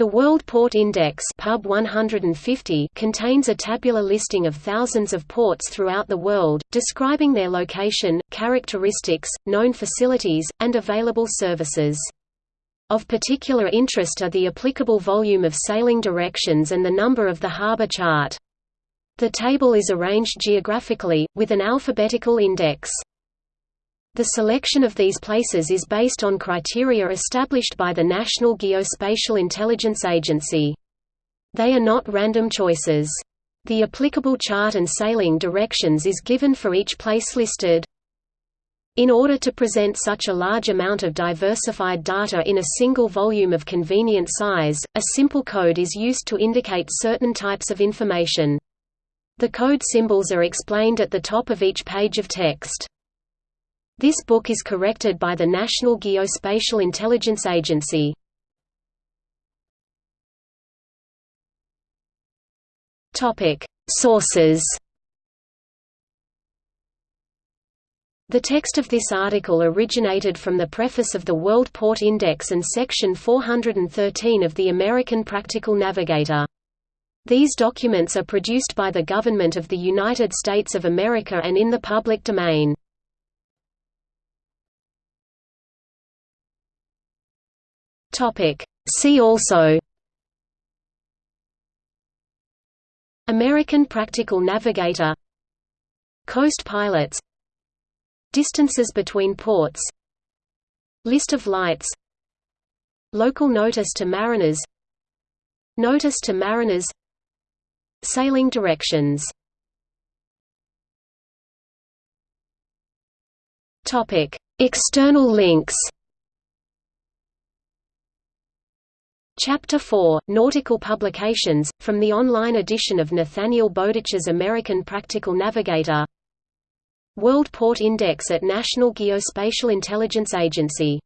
The World Port Index Pub 150 contains a tabular listing of thousands of ports throughout the world, describing their location, characteristics, known facilities, and available services. Of particular interest are the applicable volume of sailing directions and the number of the harbor chart. The table is arranged geographically, with an alphabetical index. The selection of these places is based on criteria established by the National Geospatial Intelligence Agency. They are not random choices. The applicable chart and sailing directions is given for each place listed. In order to present such a large amount of diversified data in a single volume of convenient size, a simple code is used to indicate certain types of information. The code symbols are explained at the top of each page of text. This book is corrected by the National Geospatial Intelligence Agency. Sources. The text of this article originated from the preface of the World Port Index and section 413 of the American Practical Navigator. These documents are produced by the government of the United States of America and in the public domain. Topic. See also American Practical Navigator Coast pilots Distances between ports List of lights Local notice to mariners Notice to mariners Sailing directions External links Chapter 4, Nautical Publications, from the online edition of Nathaniel Bowditch's American Practical Navigator. World Port Index at National Geospatial Intelligence Agency